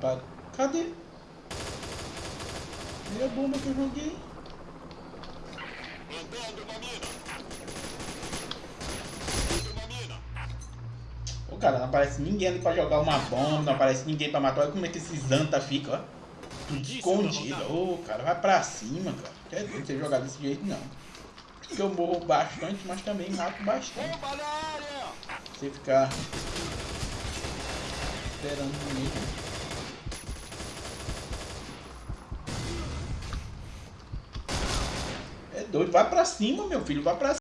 rapaz. Cadê? Cadê a bomba que eu joguei? Plantando uma mina. Plantando uma mina. Ô cara, não aparece ninguém ali pra jogar uma bomba, não aparece ninguém pra matar. Olha como é que esses Zanta fica, ó. Tudo escondido. Ô cara, vai pra cima, cara. Quer dizer, você jogar desse jeito não. Porque eu morro bastante, mas também mato bastante. Você ficar esperando mesmo. Doido, vai pra cima, meu filho, vai pra